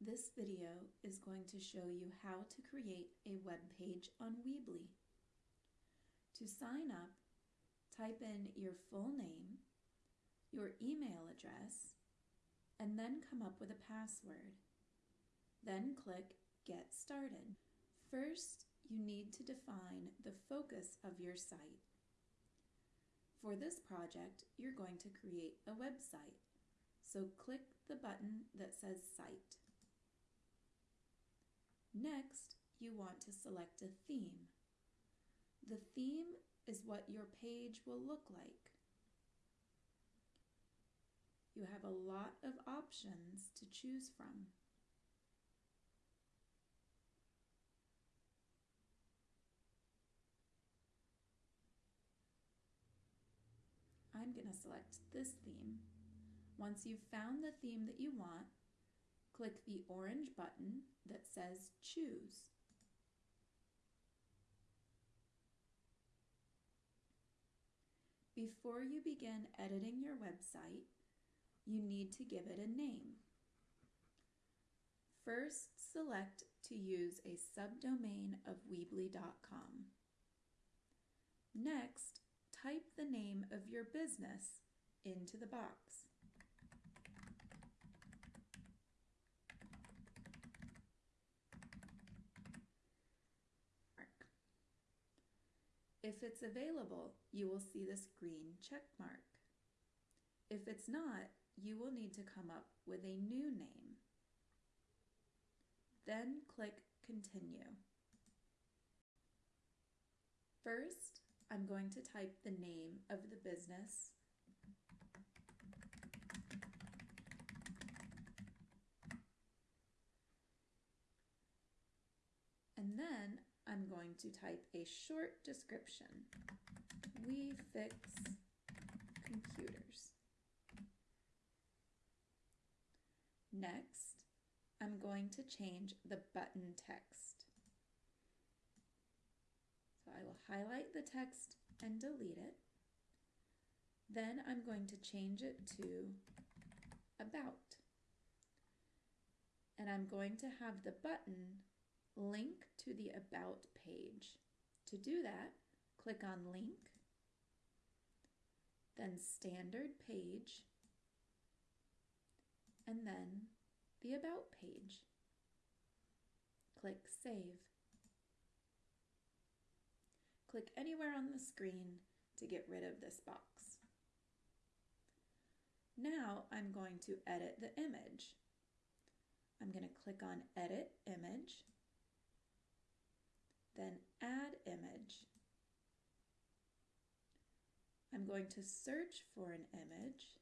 This video is going to show you how to create a web page on Weebly. To sign up, type in your full name, your email address, and then come up with a password. Then click Get Started. First, you need to define the focus of your site. For this project, you're going to create a website. So click the button that says Site. Next, you want to select a theme. The theme is what your page will look like. You have a lot of options to choose from. I'm going to select this theme. Once you've found the theme that you want, click the orange button that says Choose. Before you begin editing your website, you need to give it a name. First, select to use a subdomain of Weebly.com. Next, type the name of your business into the box. If it's available, you will see this green check mark. If it's not, you will need to come up with a new name. Then click Continue. First, I'm going to type the name of the business and then I'm going to type a short description. We fix computers. Next, I'm going to change the button text. So I will highlight the text and delete it. Then I'm going to change it to About. And I'm going to have the button link to the About page. To do that, click on Link, then Standard Page, and then the About page. Click Save. Click anywhere on the screen to get rid of this box. Now I'm going to edit the image. I'm going to click on Edit Image then add image. I'm going to search for an image.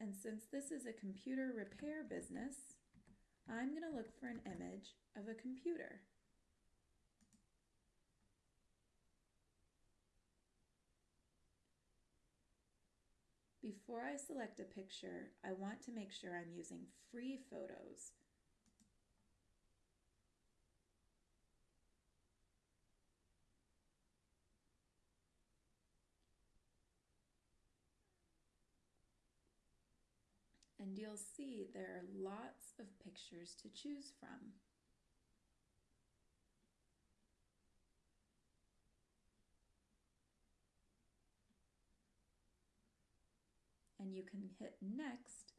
And since this is a computer repair business, I'm going to look for an image of a computer. Before I select a picture, I want to make sure I'm using free photos and you'll see there are lots of pictures to choose from. And you can hit next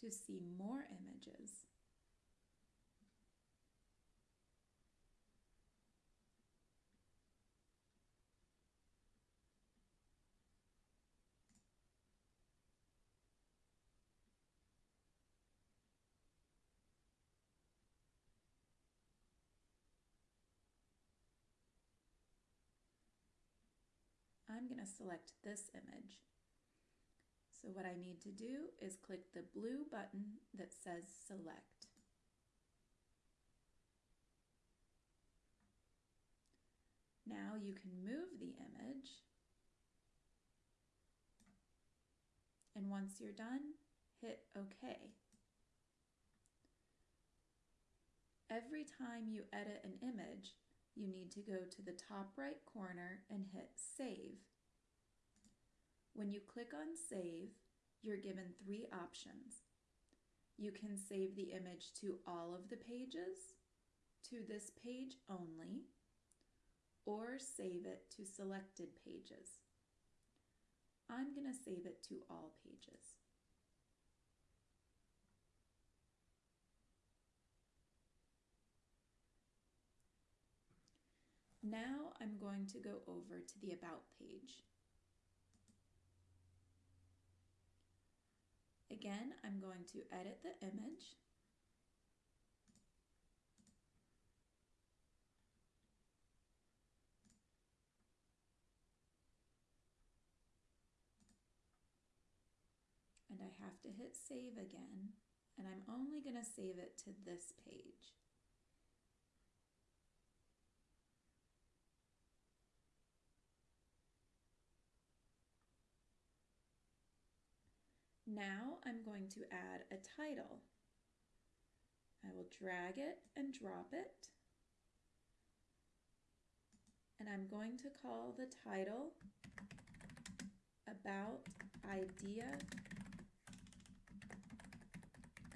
to see more images. I'm going to select this image. So what I need to do is click the blue button that says Select. Now you can move the image. And once you're done, hit OK. Every time you edit an image, you need to go to the top right corner and hit Save. When you click on Save, you're given three options. You can save the image to all of the pages, to this page only, or save it to selected pages. I'm going to save it to all pages. Now I'm going to go over to the About page. Again, I'm going to edit the image. And I have to hit save again, and I'm only going to save it to this page. Now I'm going to add a title. I will drag it and drop it. And I'm going to call the title About Idea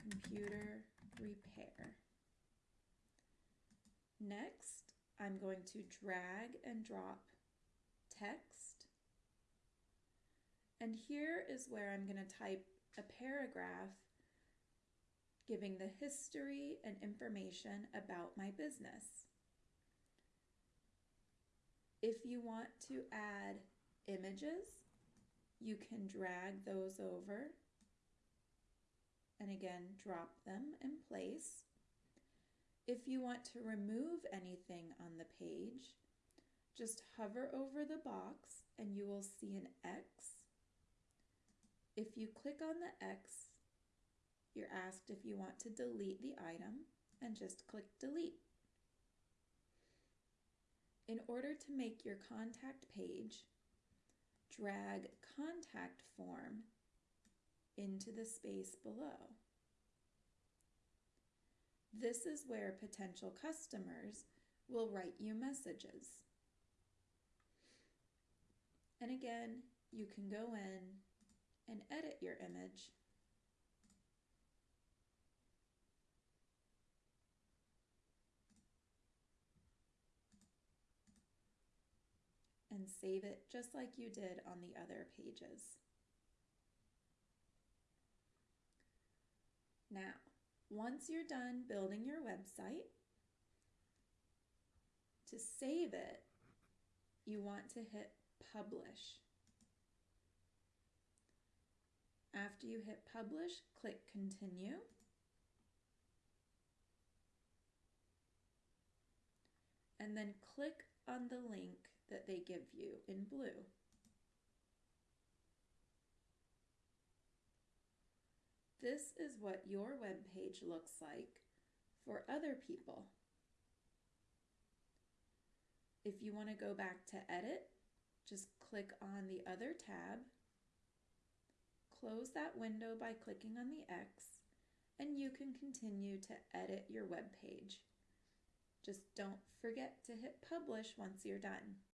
Computer Repair. Next, I'm going to drag and drop text and here is where I'm going to type a paragraph giving the history and information about my business. If you want to add images, you can drag those over and again drop them in place. If you want to remove anything on the page, just hover over the box and you will see an X if you click on the X, you're asked if you want to delete the item and just click delete. In order to make your contact page, drag contact form into the space below. This is where potential customers will write you messages. And again, you can go in and edit your image. And save it just like you did on the other pages. Now, once you're done building your website, to save it, you want to hit publish. After you hit publish, click continue. And then click on the link that they give you in blue. This is what your web page looks like for other people. If you want to go back to edit, just click on the other tab close that window by clicking on the X and you can continue to edit your web page. Just don't forget to hit publish once you're done.